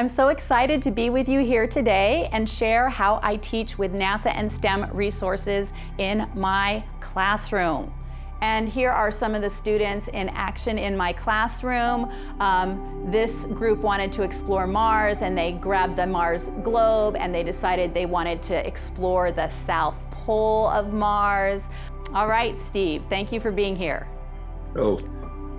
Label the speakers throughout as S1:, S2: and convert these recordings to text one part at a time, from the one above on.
S1: I'm so excited to be with you here today and share how I teach with NASA and STEM resources in my classroom. And here are some of the students in action in my classroom. Um, this group wanted to explore Mars and they grabbed the Mars globe and they decided they wanted to explore the South Pole of Mars. All right, Steve, thank you for being here.
S2: Oh,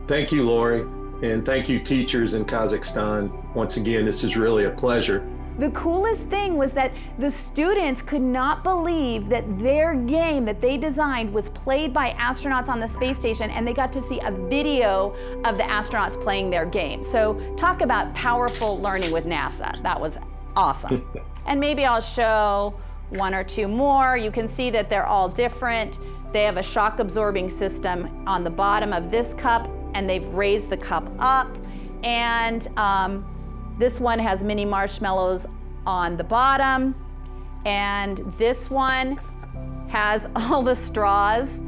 S2: thank you, Lori. And thank you, teachers in Kazakhstan. Once again, this is really a pleasure.
S1: The coolest thing was that the students could not believe that their game that they designed was played by astronauts on the space station and they got to see a video of the astronauts playing their game. So talk about powerful learning with NASA. That was awesome. and maybe I'll show one or two more. You can see that they're all different. They have a shock absorbing system on the bottom of this cup and they've raised the cup up. And um, this one has mini marshmallows on the bottom. And this one has all the straws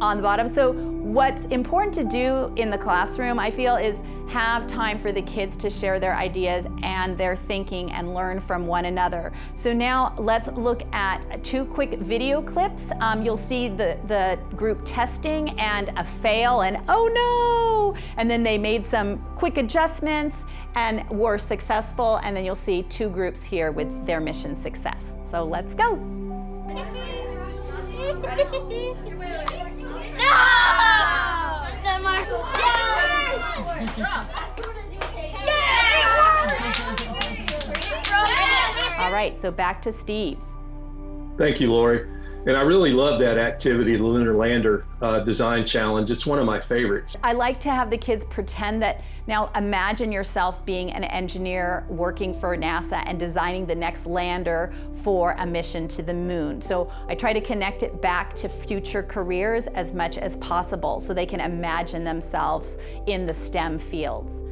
S1: on the bottom. So what's important to do in the classroom, I feel, is have time for the kids to share their ideas and their thinking and learn from one another. So now let's look at two quick video clips. Um, you'll see the, the group testing and a fail and oh no! And then they made some quick adjustments and were successful. And then you'll see two groups here with their mission success. So let's go. All right, so back to Steve.
S2: Thank you, Lori. And I really love that activity, the Lunar Lander uh, Design Challenge. It's one of my favorites.
S1: I like to have the kids pretend that, now imagine yourself being an engineer working for NASA and designing the next lander for a mission to the moon. So I try to connect it back to future careers as much as possible so they can imagine themselves in the STEM fields.